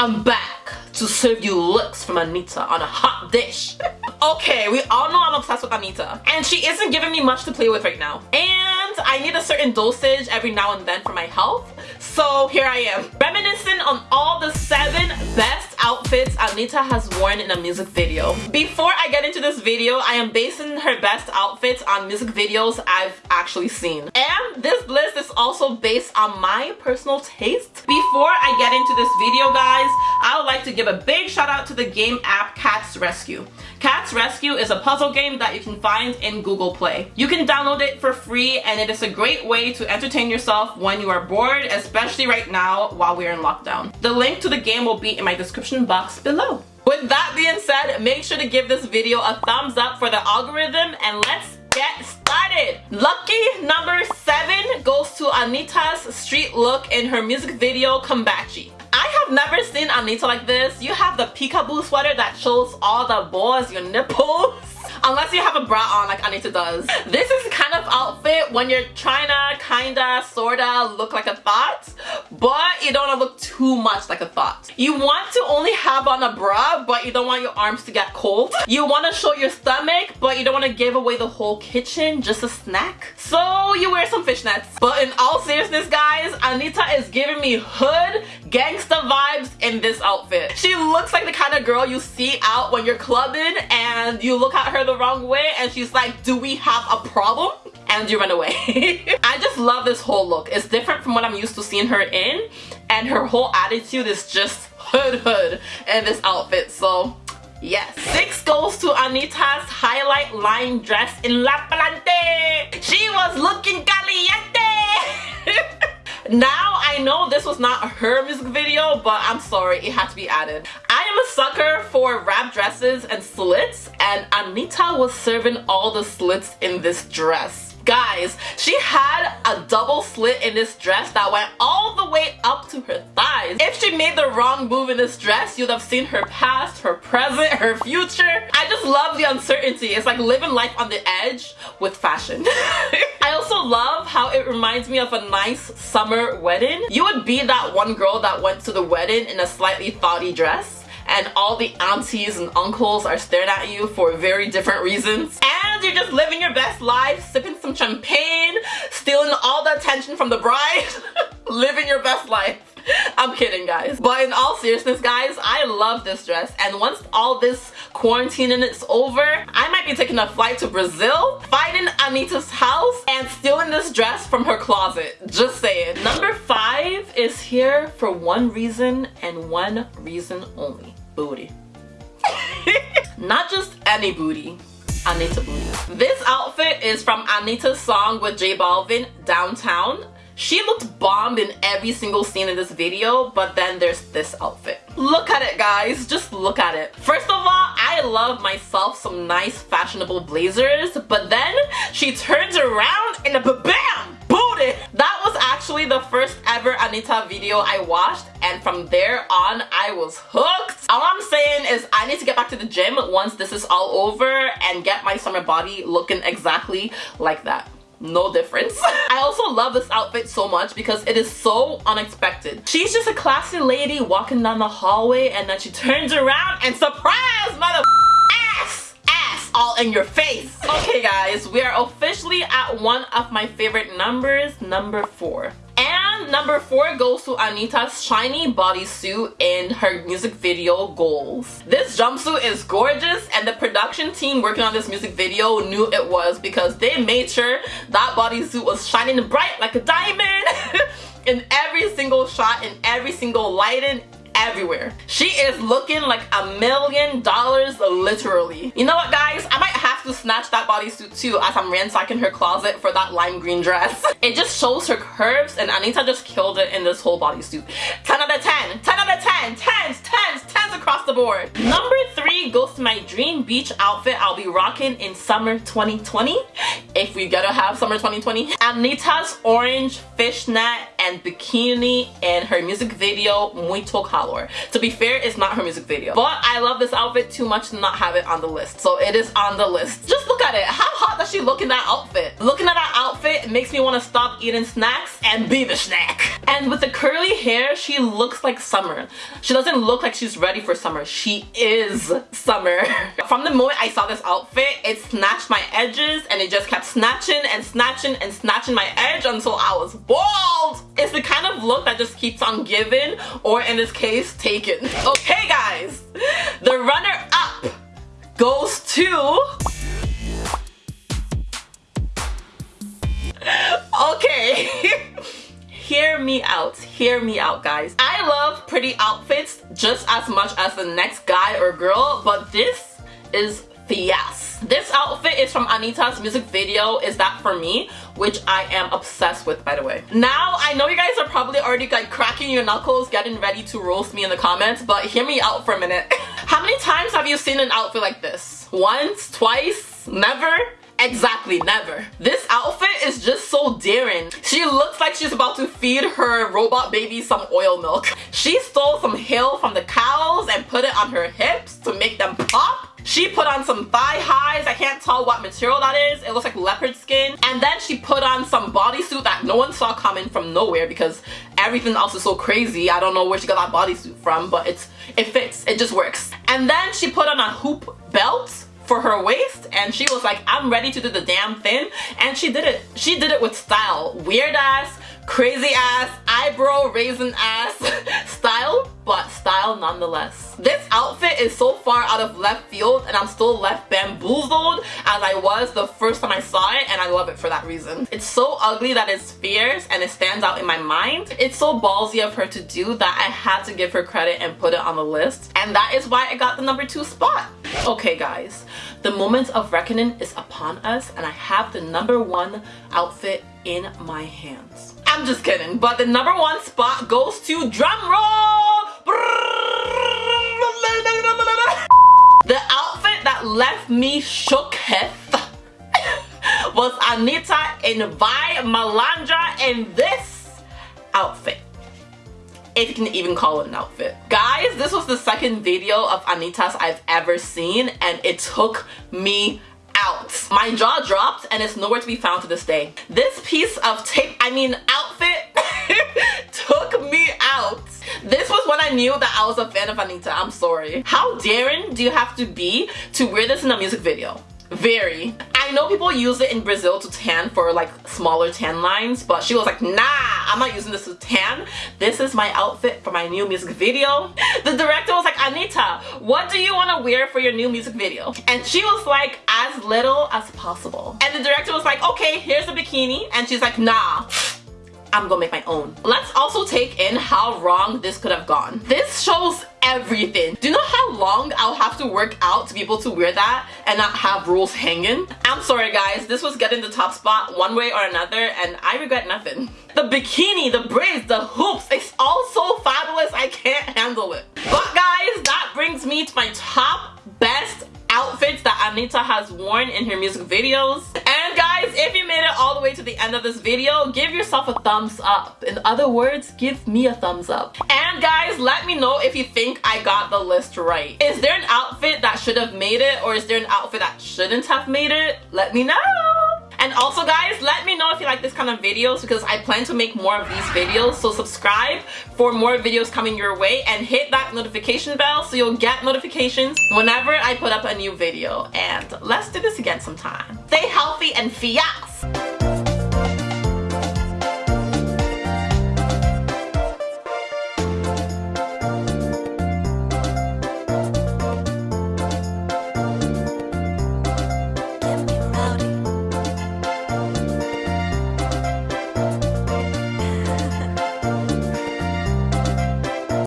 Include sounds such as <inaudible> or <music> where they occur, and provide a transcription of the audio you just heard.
I'm back to serve you looks from Anitta on a hot dish. <laughs> okay, we all know I'm obsessed with Anitta. And she isn't giving me much to play with right now. And I need a certain dosage every now and then for my health. So here I am, reminiscing on all the seven best outfits Anitta has worn in a music video. Before I get into this video, I am basing her best outfits on music videos I've actually seen. And this list is also based on my personal taste. Before I get into this video, guys, I would like to give a big shout out to the game app Cats Rescue. Cats Rescue is a puzzle game that you can find in Google Play. You can download it for free and it is a great way to entertain yourself when you are bored, especially right now while we're in lockdown. The link to the game will be in my description box below. With that being said, make sure to give this video a thumbs up for the algorithm and let's get started. Lucky number 7 goes to Anitta's street look in her music video Combatchy. Never seen Anitta like this. You have the peekaboo sweater that shows all the balls, your nipples. <laughs> Unless you have a bra on like Anitta does. This is kind of outfit when you're trying to kinda sorta look like a thought but you don't want to look too much like a thought. You want to only have on a bra but you don't want your arms to get cold. You want to show your stomach but you don't want to give away the whole kitchen, just a snack. So you wear some fishnets. But in all seriousness guys, Anitta is giving me hood gangsta vibes in this outfit. She looks like the kind of girl you see out when you're clubbing and you look at her the wrong way and she's like, do we have a problem? And you run away. <laughs> I just love this whole look. It's different from what I'm used to seeing her in and her whole attitude is just hood hood in this outfit. So Yes. Six goes to Anitta's highlight line dress in La Plante. She was looking caliente. Now, I know this was not her music video, but I'm sorry, it had to be added. I am a sucker for wrap dresses and slits, and Anitta was serving all the slits in this dress. Guys, she had a double slit in this dress that went all the way up to her thighs. If she made the wrong move in this dress, you'd have seen her past, her present, her future. I just love the uncertainty. It's like living life on the edge with fashion. <laughs> I also love how it reminds me of a nice summer wedding. You would be that one girl that went to the wedding in a slightly thoughty dress and all the aunties and uncles are staring at you for very different reasons. And you're just living your best life, sipping some champagne, stealing all the attention from the bride, <laughs> living your best life. <laughs> I'm kidding guys. But in all seriousness guys, I love this dress and once all this quarantining is over, I might be taking a flight to Brazil, finding Anitta's house and stealing this dress from her closet. Just saying. Number five is here for one reason and one reason only booty. <laughs> Not just any booty, Anitta booty. This outfit is from Anitta's song with J Balvin, Downtown. She looked bombed in every single scene in this video, but then there's this outfit. Look at it, guys. Just look at it. First of all, I love myself some nice fashionable blazers, but then she turns around and a bam! Booty! That was actually the first ever Anitta video I watched and from there on I was hooked. All I'm saying is I need to get back to the gym once this is all over and get my summer body looking exactly like that no difference. <laughs> I also love this outfit so much because it is so unexpected. She's just a classy lady walking down the hallway and then she turns around and surprise mother ass ass all in your face. Okay guys, we are officially at one of my favorite numbers, number four. Number four goes to Anitta's shiny bodysuit in her music video Goals. This jumpsuit is gorgeous and the production team working on this music video knew it was because they made sure that bodysuit was shining bright like a diamond <laughs> in every single shot, in every single lighting, everywhere. She is looking like a million dollars literally. You know what guys? Snatch that bodysuit too as I'm ransacking her closet for that lime green dress. <laughs> It just shows her curves and Anitta just killed it in this whole bodysuit. 10 out of 10, 10 out of 10, 10s, 10s, 10s across the board. Number three goes to my dream beach outfit I'll be rocking in summer 2020 if we gotta have summer 2020. Anitta's orange fishnet and bikini in her music video Muito Calor. To be fair, it's not her music video. But I love this outfit too much to not have it on the list. So it is on the list. Just look at it. How hot does she look in that outfit? Looking at that outfit makes me want to stop eating snacks and be the snack. And with the curly hair, she looks like summer. She doesn't look like she's ready for summer. She is summer. <laughs> From the moment I saw this outfit, it snatched my edges and it just kept snatching and snatching and snatching my edge until I was bald. It's the kind of look that just keeps on giving or in this case, taken. <laughs> Okay guys, the runner up goes to <laughs> okay hear me out hear me out guys i love pretty outfits just as much as the next guy or girl but this is yes this outfit is from Anitta's music video Is That For Me which I am obsessed with by the way. Now I know you guys are probably already like cracking your knuckles getting ready to roast me in the comments but hear me out for a minute. <laughs> How many times have you seen an outfit like this? Once? Twice? Never? Exactly, never. This outfit is just so daring. She looks like she's about to feed her robot baby some oil milk. She stole some hair from the cows and put it on her hips to make them pop. She put on some thigh highs. I can't tell what material that is. It looks like leopard skin. And then she put on some bodysuit that no one saw coming from nowhere because everything else is so crazy. I don't know where she got that bodysuit from, but it's it fits. It just works. And then she put on a hoop belt for her waist and she was like I'm ready to do the damn thing. And she did it. She did it with style. Weird ass crazy ass eyebrow raisin ass <laughs> style but style nonetheless. This outfit is so far out of left field and I'm still left bamboozled as I was the first time I saw it and I love it for that reason. It's so ugly that it's fierce and it stands out in my mind. It's so ballsy of her to do that I had to give her credit and put it on the list and that is why I got the number two spot okay guys the moment of reckoning is upon us and I have the number one outfit in my hands. I'm just kidding, but the number one spot goes to drumroll! The outfit that left me shook <laughs> was Anitta in Vai Malandra in this outfit if you can even call it an outfit. Guys, this was the second video of Anitta's I've ever seen and it took me out. My jaw dropped and it's nowhere to be found to this day. This piece of tape, I mean outfit, <laughs> took me out. This was when I knew that I was a fan of Anitta, I'm sorry. How daring do you have to be to wear this in a music video? Very. I know people use it in Brazil to tan for like smaller tan lines, but she was like, nah, I'm not using this to tan. This is my outfit for my new music video. <laughs> The director was like, Anitta, what do you want to wear for your new music video? And she was like, as little as possible. And the director was like, okay, here's a bikini. And she's like, nah. I'm gonna make my own. Let's also take in how wrong this could have gone. This shows everything. Do you know how long I'll have to work out to be able to wear that and not have rules hanging? I'm sorry guys, this was getting the top spot one way or another and I regret nothing. The bikini, the braids, the hoops, it's all so fabulous I can't handle it. But guys, that brings me to my top best outfits that Anitta has worn in her music videos. And guys, if you made it all the way to the end of this video, give yourself a thumbs up. In other words, give me a thumbs up. And guys, let me know if you think I got the list right. Is there an outfit that should have made it or is there an outfit that shouldn't have made it? Let me know. And also guys, let me know if you like this kind of videos because I plan to make more of these videos. So subscribe for more videos coming your way and hit that notification bell so you'll get notifications whenever I put up a new video. And let's do this again sometime. Stay healthy and fiat!